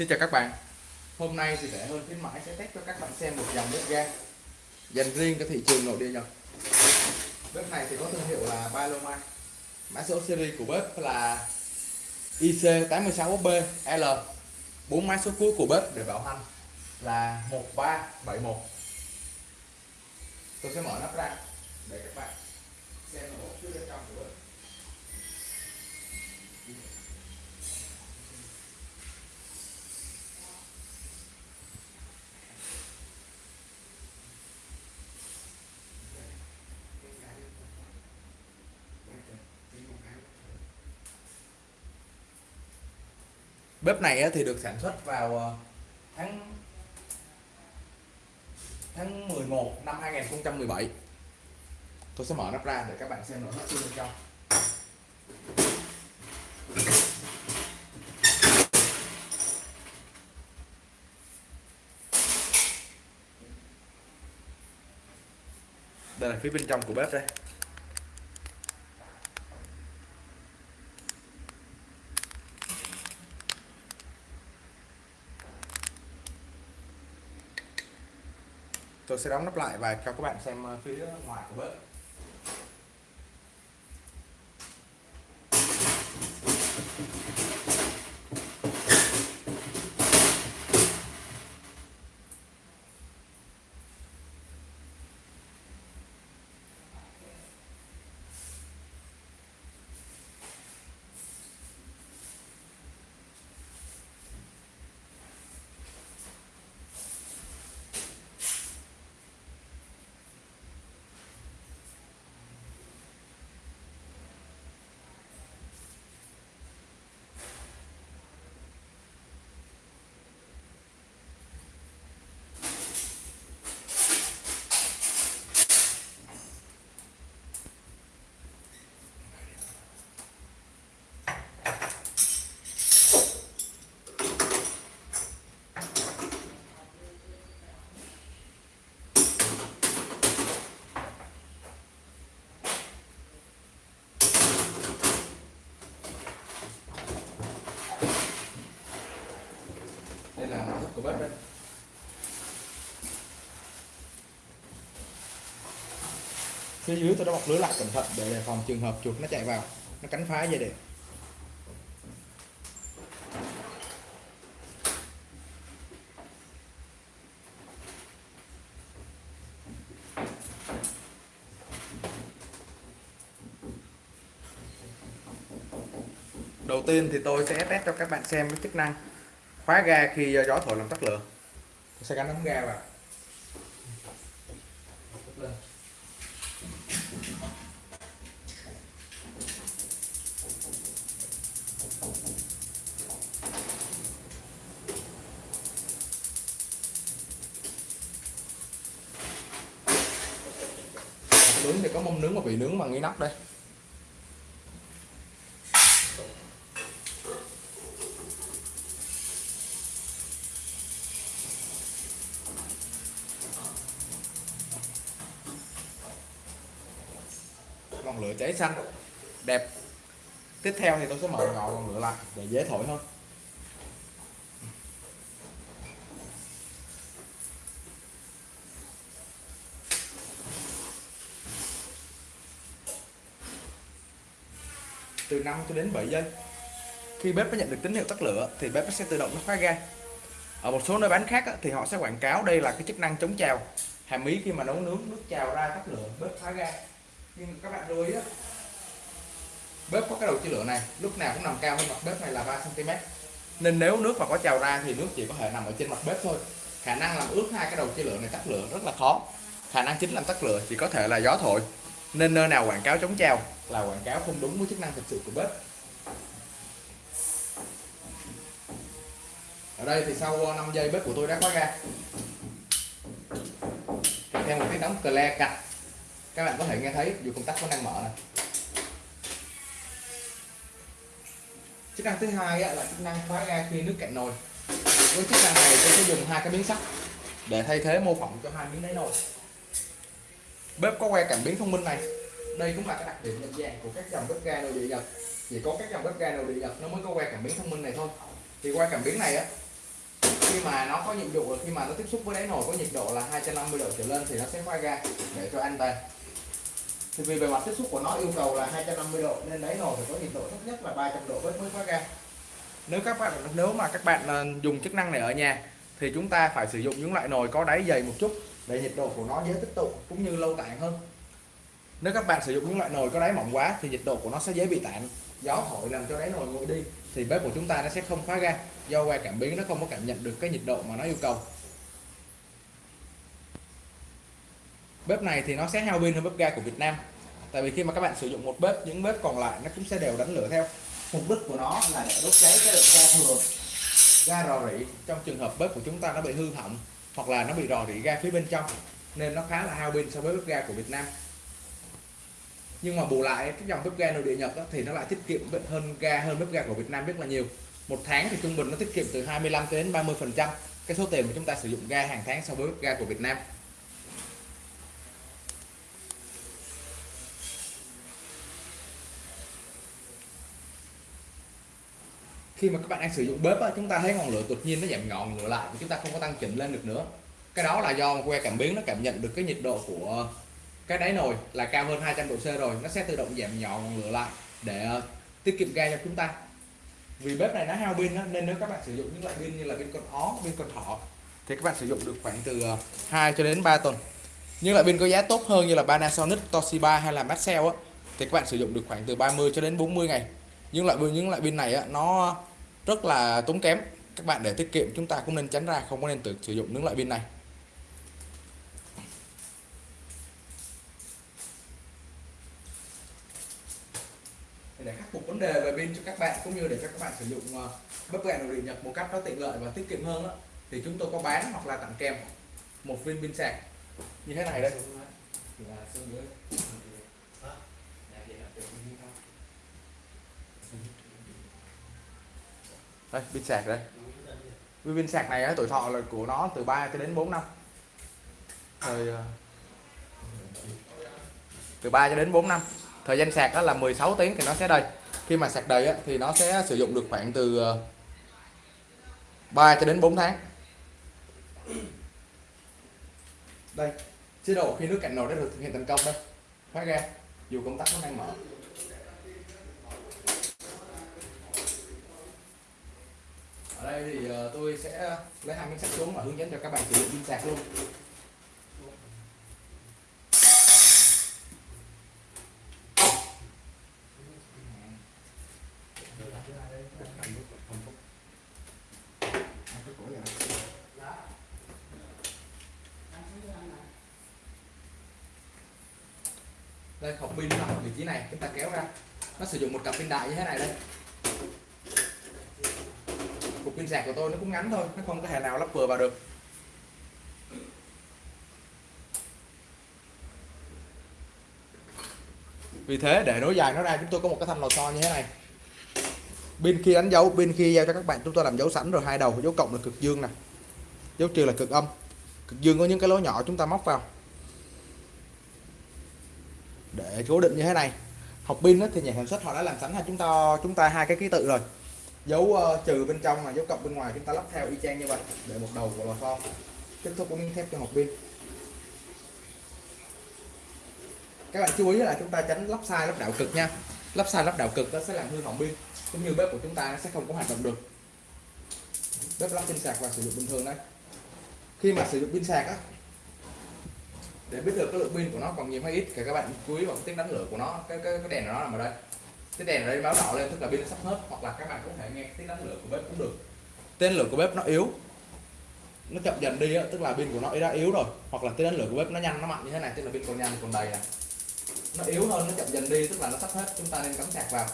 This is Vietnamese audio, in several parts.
Xin chào các bạn. Hôm nay thì rẻ hơn khuyến mãi sẽ test cho các bạn xem một dòng bếp ga. Dành riêng cho thị trường nội địa Nhật. Bếp này thì có thương hiệu là Paloma Mã số series của bếp là IC86B-L bốn mã số cuối của bếp để bảo hành là 1371 Tôi sẽ mở nắp ra để các bạn xem. Bếp này thì được sản xuất vào ờ, tháng tháng 11 năm 2017 tôi sẽ mở nắp ra để các bạn xem nội thất bên trong đây là phía bên trong của bếp đây. Sẽ đóng nắp lại và cho các bạn xem ờ, phía ngoài của bếp đây là nội thất của bếp đây phía dưới tôi đã bọc lưới lại cẩn thận để đề phòng trường hợp chuột nó chạy vào. Nó cắn phá dây điện. Đầu tiên thì tôi sẽ test cho các bạn xem cái chức năng khóa ga khi gió thổi làm tắt lửa. Tôi sẽ gắn ống ga vào. Nướng thì có mông nướng và bị nướng bằng inox đây. Ngọn lửa cháy xanh, đẹp. Tiếp theo thì tôi sẽ mở ngọn ngọn lửa lại để dễ thổi hơn từ 5 cho đến 7 giây. Khi bếp nó nhận được tín hiệu tắt lửa, thì bếp nó sẽ tự động nó khóa ga. Ở một số nơi bán khác thì họ sẽ quảng cáo đây là cái chức năng chống trào. Hàm ý khi mà nấu nướng, nước trào ra tắt lửa, bếp khóa ga. Nhưng các bạn lưu ý bếp có cái đầu chia lửa này, lúc nào cũng nằm cao hơn mặt bếp này là 3 cm nên nếu nước mà có trào ra thì nước chỉ có thể nằm ở trên mặt bếp thôi. Khả năng làm ướt hai cái đầu chia lửa này tắt lửa rất là khó. Khả năng chính làm tắt lửa chỉ có thể là gió thổi nên nơi nào quảng cáo chống trào là quảng cáo không đúng với chức năng thực sự của bếp. Ở đây thì sau ờ, 5 giây bếp của tôi đã khóa ga. Kèm theo một cái đóng cờ cạch. Các bạn có thể nghe thấy, dù công tắc vẫn đang mở này chức năng thứ hai là chức năng khóa ga khi nước cạn nồi. Với chức năng này tôi sẽ dùng hai cái miếng sắt để thay thế mô phỏng cho hai miếng đáy nồi bếp có que cảm biến thông minh này. Đây cũng là cái đặc điểm nhận dạng của các dòng bếp ga nội địa nhật. Chỉ có các dòng bếp ga nội địa nhật nó mới có que cảm biến thông minh này thôi. Thì que cảm biến này á, khi mà nó có nhiệm vụ là khi mà nó tiếp xúc với đáy nồi có nhiệt độ là 250 độ trở lên thì nó sẽ khóa ga để cho an toàn. Thì vì bề mặt tiếp xúc của nó yêu cầu là 250 độ nên đáy nồi phải có nhiệt độ thấp nhất là 300 độ mới khóa ga. Nếu các bạn, nếu mà các bạn ờ, dùng chức năng này ở nhà thì chúng ta phải sử dụng những loại nồi có đáy dày một chút để nhiệt độ của nó dễ tích tụ cũng như lâu tản hơn. Nếu các bạn sử dụng những loại nồi có đáy mỏng quá thì nhiệt độ của nó sẽ dễ bị tản. Gió thổi làm cho đáy nồi nguội đi thì bếp của chúng ta nó sẽ không khóa ga. Do qua cảm biến nó không có cảm nhận được cái nhiệt độ mà nó yêu cầu. Bếp này thì nó sẽ hao pin hơn bếp ga của Việt Nam. Tại vì khi mà các bạn sử dụng một bếp, những bếp còn lại nó cũng sẽ đều đánh lửa theo. Mục đích của nó là để đốt cháy cái lượng ga thừa, ga rò rỉ. Trong trường hợp bếp của chúng ta nó bị hư hỏng hoặc là nó bị rò rỉ ga phía bên trong nên nó khá là hao pin so với bếp ga của Việt Nam. Nhưng mà bù lại cái dòng bếp ga nội địa Nhật đó, thì nó lại tiết kiệm hơn ga hơn bếp ga của Việt Nam rất là nhiều. Một tháng thì trung bình nó tiết kiệm từ 25 đến 30 phần trăm cái số tiền mà chúng ta sử dụng ga hàng tháng so với bếp ga của Việt Nam. Khi mà các bạn đang sử dụng bếp á, chúng ta thấy ngọn lửa đột nhiên nó giảm ngọn lửa lại và chúng ta không có tăng chỉnh lên được nữa. Cái đó là do que cảm biến nó cảm nhận được cái nhiệt độ của cái đáy nồi là cao hơn 200 độ C rồi. Nó sẽ tự động giảm nhỏ ngọn lửa lại để uh, tiết kiệm ga cho chúng ta. Vì bếp này nó hao pin nên nếu các bạn sử dụng những loại pin như là pin con ó pin con thỏ thì các bạn sử dụng được khoảng từ ờ, 2 cho đến 3 tuần. Nhưng loại pin có giá tốt hơn như là Panasonic Toshiba hay là Maxell á thì các bạn sử dụng được khoảng từ 30 cho đến 40 ngày. Những loại pin những loại pin này á, nó rất là tốn kém. Các bạn để tiết kiệm chúng ta cũng nên tránh ra không có nên tự sử dụng những loại pin này. Để khắc phục vấn đề về pin cho các bạn cũng như để cho các bạn sử dụng ờ, bếp ga nội địa Nhật một cách nó tiện lợi và tiết kiệm hơn đó, thì chúng tôi có bán hoặc là tặng kèm một viên pin sạc. Như thế này đây đây, pin sạc đây. Pin sạc này tuổi thọ là của nó từ 3 cho đến 4 năm. Thời ờ, từ 3 cho đến 4 năm. Thời gian sạc đó là 16 tiếng thì nó sẽ đầy. Khi mà sạc đầy thì nó sẽ sử dụng được khoảng từ ờ, 3 cho đến 4 tháng. Đây, chế độ khi nước cạnh nồi đã được thực hiện thành công đây. Khóa ra, dù công tắc nó đang mở. Ở đây thì ờ, tôi sẽ lấy hai miếng sắt xuống và hướng dẫn cho các bạn sử dụng pin sạc luôn. Đây, hộp pin nằm ở vị trí này. Chúng ta kéo ra. Nó sử dụng một cặp pin đại như thế này đây cục pin sạc của tôi nó cũng ngắn thôi, nó không có thể nào lắp vừa vào được. Vì thế, để nối dài nó ra, chúng tôi có một cái thanh lò xo như thế này. Pin khi đánh dấu, pin khi giao cho các bạn, chúng tôi làm dấu sẵn rồi, hai đầu dấu cộng là cực dương nè. Dấu trừ là cực âm. Cực dương có những cái lỗ nhỏ chúng ta móc vào. Để cố định như thế này. Học pin thì nhà sản xuất họ đã làm sẵn cho chúng ta chúng ta hai cái ký tự rồi dấu uh, trừ bên trong là dấu cộng bên ngoài chúng ta lắp theo y chang như vậy để một đầu của lò xo kết thúc của miếng thép cho hộp pin các bạn chú ý là chúng ta tránh lắp sai lắp đảo cực nha. Lắp sai lắp đảo cực nó sẽ làm hư hỏng pin cũng như bếp của chúng ta sẽ không có hoạt động được. Bếp lắp pin sạc và sử dụng bình thường đấy khi mà sử dụng pin sạc á để biết được cái lượng pin của nó còn nhiều hay ít thì các bạn chú ý vào cái tiếng đánh lửa của nó cái cái, cái đèn của nó nằm ở đây cái đèn ở đây báo đỏ lên, tức là pin sắp hết, hoặc là các bạn có thể nghe tiếng đánh lửa của bếp cũng được. Tên lửa của bếp nó yếu. Nó chậm dần đi tức là pin của nó đã yếu rồi. Hoặc là tiếng đánh lửa của bếp nó nhanh, nó mạnh như thế này, tức là pin còn nhanh, còn đầy này nó yếu hơn nó chậm dần đi, tức là nó sắp hết. Chúng ta nên cắm sạc vào.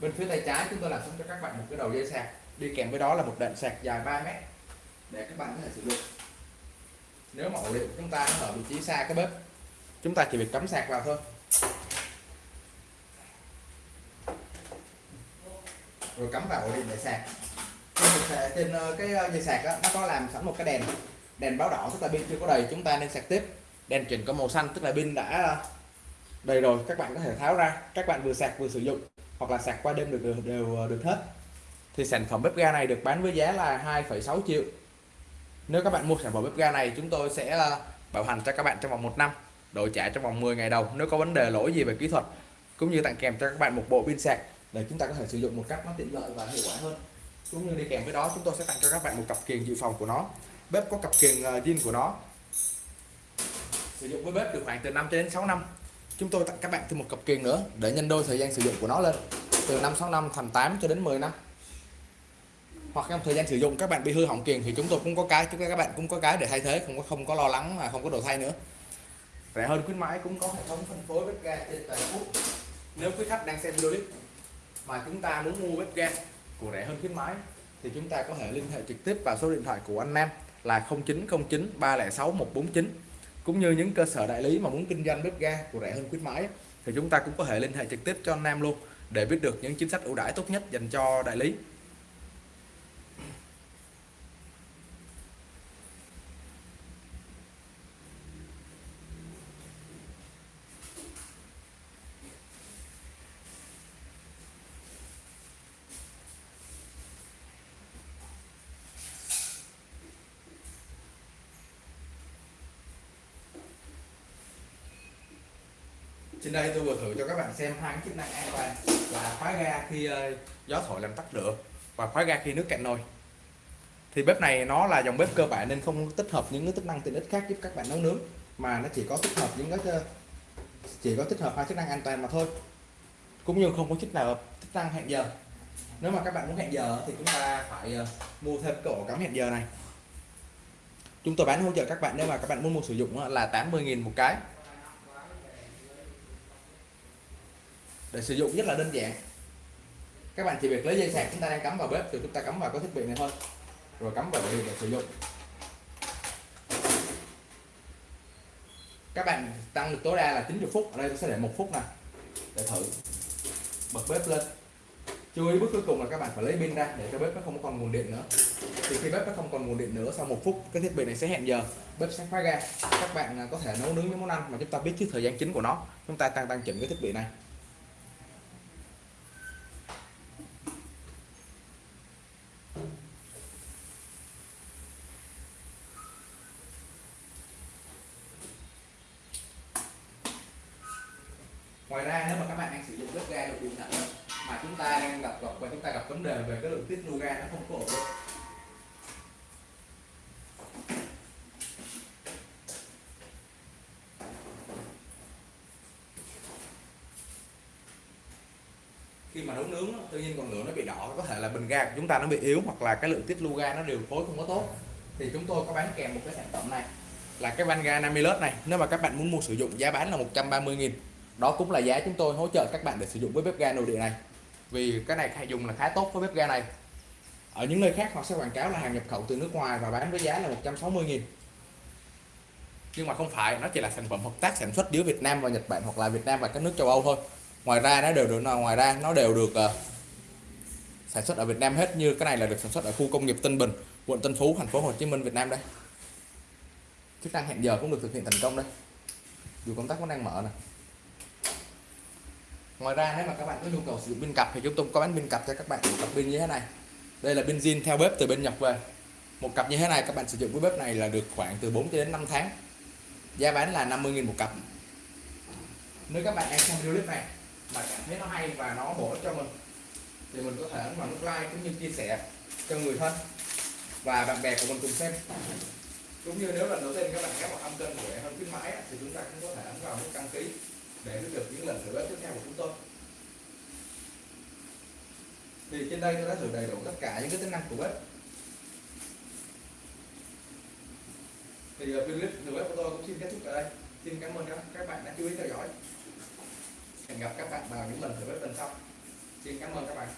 Bên phía tay trái chúng tôi làm xong cho các bạn một cái đầu dây sạc. Đi kèm với đó là một đoạn sạc dài 3 mét để các bạn có thể sử dụng. Nếu mà ổ điện của chúng ta nó ở vị trí xa cái bếp, chúng ta chỉ việc cắm sạc vào thôi. Rồi cắm vào ổ điện để sạc. Trên, trên ờ, cái ờ, dây sạc đó, nó có làm sẵn một cái đèn đèn báo đỏ tức là pin chưa có đầy chúng ta nên sạc tiếp. Đèn chuyển có màu xanh tức là pin đã ờ, đầy rồi các bạn có thể tháo ra. Các bạn vừa sạc vừa sử dụng hoặc là sạc qua đêm được đều, đều được hết. Thì sản phẩm bếp ga này được bán với giá là 2,6 triệu. Nếu các bạn mua sản phẩm bếp ga này chúng tôi sẽ bảo hành cho các bạn trong vòng một năm đổi trả trong vòng 10 ngày đầu nếu có vấn đề lỗi gì về kỹ thuật cũng như tặng kèm cho các bạn một bộ pin sạc để chúng ta có thể sử dụng một cách nó tiện lợi và hiệu quả hơn. Cũng như đi kèm với đó, chúng tôi sẽ tặng cho các bạn một cặp kiềng dự phòng của nó. Bếp có cặp kiềng ờ, zin của nó. Sử dụng với bếp được khoảng từ 5 cho đến 6 năm. Chúng tôi tặng các bạn thêm một cặp kiềng nữa để nhân đôi thời gian sử dụng của nó lên. Từ 5 6 năm thành 8 cho đến 10 năm. Hoặc trong thời gian sử dụng, các bạn bị hư hỏng kiềng thì chúng tôi cũng có cái, chúng các bạn cũng có cái để thay thế, không có không có lo lắng mà không có đồ thay nữa. Rẻ hơn khuyến mãi cũng có hệ thống phân phối bếp ga trên toàn quốc. Nếu quý khách đang xem video clip mà chúng ta muốn mua bếp ga của rẻ hơn khuyến mãi, thì chúng ta có thể liên hệ trực tiếp vào số điện thoại của anh Nam là 0909 306 149 cũng như những cơ sở đại lý mà muốn kinh doanh bếp ga của rẻ hơn khuyến mãi, thì chúng ta cũng có thể liên hệ trực tiếp cho anh Nam luôn để biết được những chính sách ưu đãi tốt nhất dành cho đại lý. Trên đây tôi vừa thử cho các bạn xem hai chức năng an toàn là khóa ga khi ờ, gió thổi làm tắt lửa và khóa ga khi nước cạn nồi. Thì bếp này nó là dòng bếp cơ bản nên không tích hợp những cái chức năng tiện ích khác giúp các bạn nấu nướng, mà nó chỉ có tích hợp những cái ờ, chỉ có tích hợp hai chức năng an toàn mà thôi, cũng như không có chức nào, chức năng hẹn giờ. Nếu mà các bạn muốn hẹn giờ thì chúng ta phải ờ, mua thêm cổ cắm hẹn giờ này. Chúng tôi bán hỗ trợ các bạn nếu mà các bạn muốn mua sử dụng là 80.000 một cái. Để sử dụng rất là đơn giản. Các bạn chỉ việc lấy dây sạc chúng ta đang cắm vào bếp, rồi chúng ta cắm vào cái thiết bị này thôi. Rồi cắm vào điện để sử dụng. Các bạn tăng được tối đa là 90 phút, ở đây tôi sẽ để một phút này để thử. Bật bếp lên. Chú ý bước cuối cùng là các bạn phải lấy pin ra để cho bếp nó không còn nguồn điện nữa. Thì khi bếp nó không còn nguồn điện nữa, sau một phút cái thiết bị này sẽ hẹn giờ. Bếp sẽ khóa ga. Các bạn à, có thể nấu nướng những món ăn mà chúng ta biết trước thời gian chính của nó. Chúng ta tăng tăng chỉnh cái thiết bị này ngoài ra nếu mà các bạn đang sử dụng bếp ga được điện thoại mà chúng ta đang gặp gặp và chúng ta gặp vấn đề về cái lượng tiết lưu ga nó không có ổn định khi mà nấu nướng tự nhiên còn lửa nó bị đỏ, có thể là bình ga của chúng ta nó bị yếu hoặc là cái lượng tiết lưu ga nó điều phối không có tốt. Thì chúng tôi có bán kèm một cái sản phẩm này, là cái van ga Namilus này. Nếu mà các bạn muốn mua sử dụng giá bán là 130.000 đó cũng là giá chúng tôi hỗ trợ các bạn để sử dụng với bếp ga nội địa này. Vì cái này hay dùng là khá tốt với bếp ga này. Ở những nơi khác họ sẽ quảng cáo là hàng nhập khẩu từ nước ngoài và bán với giá là 160.000 nhưng mà không phải, nó chỉ là sản phẩm hợp tác sản xuất giữa Việt Nam và Nhật Bản hoặc là Việt Nam và các nước châu Âu thôi ngoài ra nó đều được ngoài ra nó đều được uh, sản xuất ở Việt Nam hết như cái này là được sản xuất ở khu công nghiệp Tân Bình quận Tân Phú thành phố Hồ Chí Minh Việt Nam đây. Chức năng hẹn giờ cũng được thực hiện thành công đây. Dù công tắc vẫn đang mở này ngoài ra nếu mà các bạn có nhu cầu sử dụng pin cặp thì chúng tôi có bán pin cặp cho các bạn một cặp pin như thế này. Đây là pin zin theo bếp từ bên Nhật về. Một cặp như thế này các bạn sử dụng với bếp này là được khoảng từ 4 đến 5 tháng. Giá bán là 50.000 một cặp. Nếu các bạn đang xem video clip này mà cảm thấy nó hay và nó bổ ích cho mình, thì mình có thể ấn vào nút like cũng như chia sẻ cho người thân và bạn bè của mình cùng xem. Cũng như nếu lần đầu tiên các bạn ghé vào âm kênh của hơn khuyến mãi thì chúng ta cũng có thể ấn vào nút đăng ký để biết được những lần thử bếp tiếp theo của chúng tôi. Thì trên đây tôi đã thử đầy đủ tất cả những cái tính năng của bếp thì video clip thử bếp của tôi cũng xin kết thúc tại đây. Xin cảm ơn các bạn đã chú ý theo dõi hẹn gặp các bạn vào những lần tới bên sau. Xin cảm ơn các bạn.